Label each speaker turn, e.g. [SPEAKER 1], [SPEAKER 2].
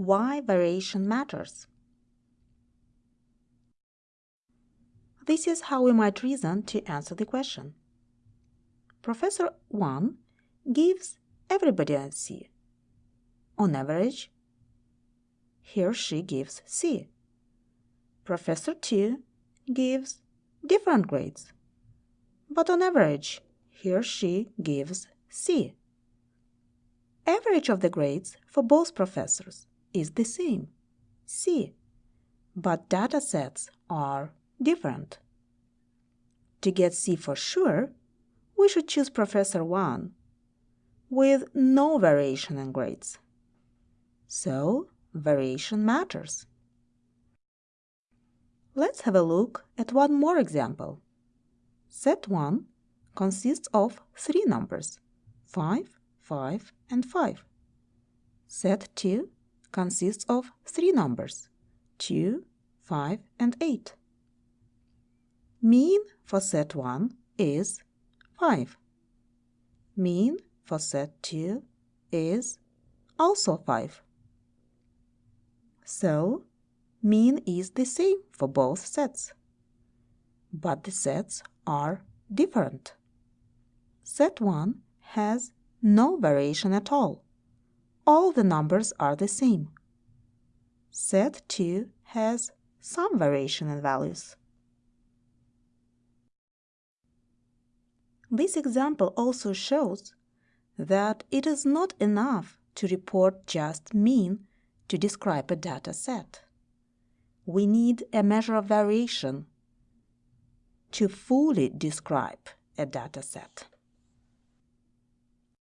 [SPEAKER 1] why variation matters. This is how we might reason to answer the question. Professor 1 gives everybody a C. On average, he or she gives C. Professor 2 gives different grades, but on average, he or she gives C. Average of the grades for both professors is the same, C, but data sets are different. To get C for sure, we should choose Professor 1 with no variation in grades. So, variation matters. Let's have a look at one more example. Set 1 consists of three numbers, 5, 5, and 5. Set 2 consists of three numbers, 2, 5, and 8. Mean for set 1 is 5. Mean for set 2 is also 5. So, mean is the same for both sets. But the sets are different. Set 1 has no variation at all. All the numbers are the same. Set 2 has some variation in values. This example also shows that it is not enough to report just mean to describe a data set. We need a measure of variation to fully describe a data set.